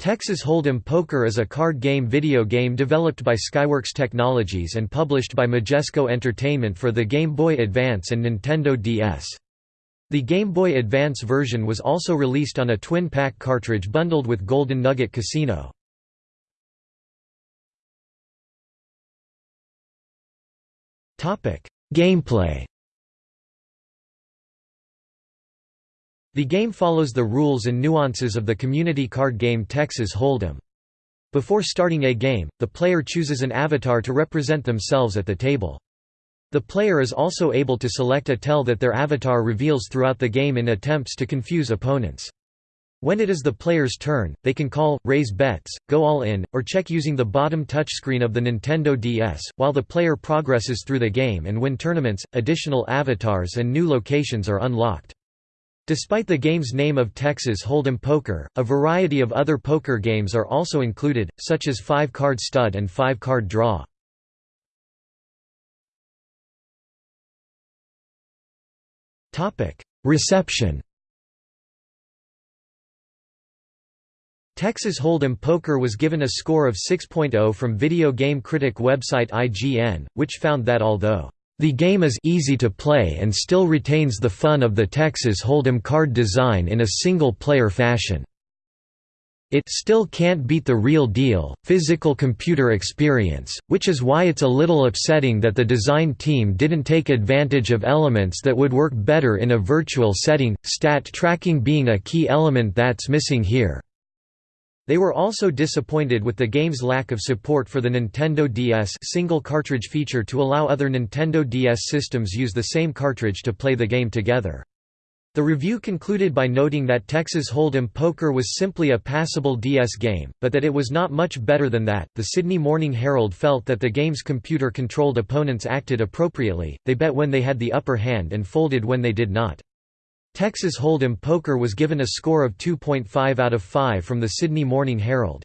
Texas Hold'em Poker is a card game video game developed by Skyworks Technologies and published by Majesco Entertainment for the Game Boy Advance and Nintendo DS. The Game Boy Advance version was also released on a twin-pack cartridge bundled with Golden Nugget Casino. Gameplay The game follows the rules and nuances of the community card game Texas Hold'em. Before starting a game, the player chooses an avatar to represent themselves at the table. The player is also able to select a tell that their avatar reveals throughout the game in attempts to confuse opponents. When it is the player's turn, they can call, raise bets, go all in, or check using the bottom touchscreen of the Nintendo DS, while the player progresses through the game and win tournaments, additional avatars and new locations are unlocked. Despite the game's name of Texas Hold'em Poker, a variety of other poker games are also included, such as five-card stud and five-card draw. Reception Texas Hold'em Poker was given a score of 6.0 from video game critic website IGN, which found that although the game is easy to play and still retains the fun of the Texas Hold'em card design in a single-player fashion. It still can't beat the real deal, physical computer experience, which is why it's a little upsetting that the design team didn't take advantage of elements that would work better in a virtual setting, stat tracking being a key element that's missing here. They were also disappointed with the game's lack of support for the Nintendo DS single cartridge feature to allow other Nintendo DS systems use the same cartridge to play the game together. The review concluded by noting that Texas Hold'em Poker was simply a passable DS game, but that it was not much better than that. The Sydney Morning Herald felt that the game's computer controlled opponents acted appropriately, they bet when they had the upper hand and folded when they did not. Texas Hold'em Poker was given a score of 2.5 out of 5 from the Sydney Morning Herald.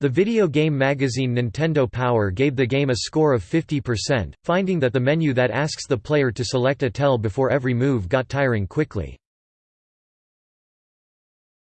The video game magazine Nintendo Power gave the game a score of 50%, finding that the menu that asks the player to select a tell before every move got tiring quickly.